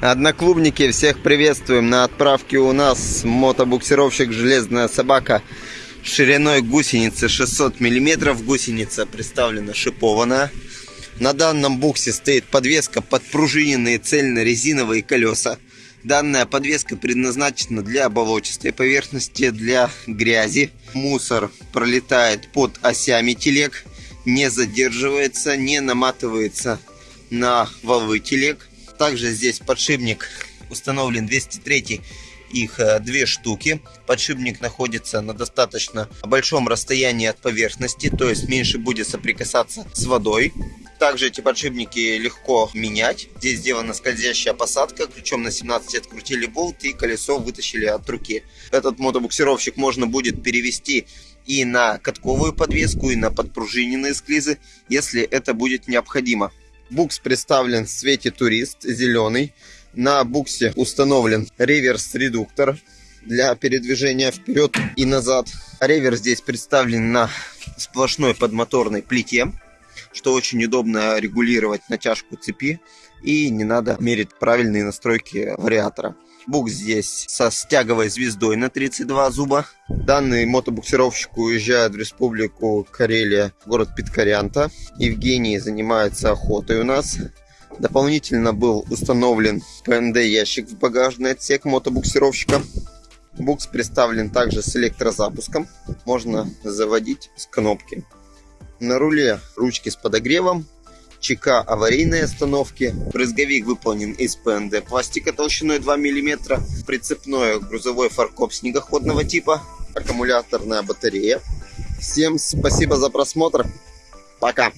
Одноклубники, всех приветствуем. На отправке у нас мотобуксировщик «Железная собака» шириной гусеницы 600 мм. Гусеница представлена шипованная. На данном буксе стоит подвеска под пружиненные цельно-резиновые колеса. Данная подвеска предназначена для болотистой поверхности, для грязи. Мусор пролетает под осями телег, не задерживается, не наматывается на валы телег. Также здесь подшипник установлен 203 их э, две штуки. Подшипник находится на достаточно большом расстоянии от поверхности, то есть меньше будет соприкасаться с водой. Также эти подшипники легко менять. Здесь сделана скользящая посадка. Ключом на 17 открутили болт и колесо вытащили от руки. Этот мотобуксировщик можно будет перевести и на катковую подвеску, и на подпружиненные склизы, если это будет необходимо. Букс представлен в цвете турист, зеленый. На буксе установлен реверс-редуктор для передвижения вперед и назад. Реверс здесь представлен на сплошной подмоторной плите, что очень удобно регулировать натяжку цепи и не надо мерить правильные настройки вариатора. Бук здесь со стяговой звездой на 32 зуба. Данный мотобуксировщик уезжает в республику Карелия, город Питкарянта. Евгений занимается охотой у нас. Дополнительно был установлен ПНД ящик в багажный отсек мотобуксировщика. Букс представлен также с электрозапуском. Можно заводить с кнопки. На руле ручки с подогревом, ЧК аварийной остановки. Брызговик выполнен из ПНД пластика толщиной 2 мм. Прицепной грузовой фаркоп снегоходного типа. Аккумуляторная батарея. Всем спасибо за просмотр. Пока.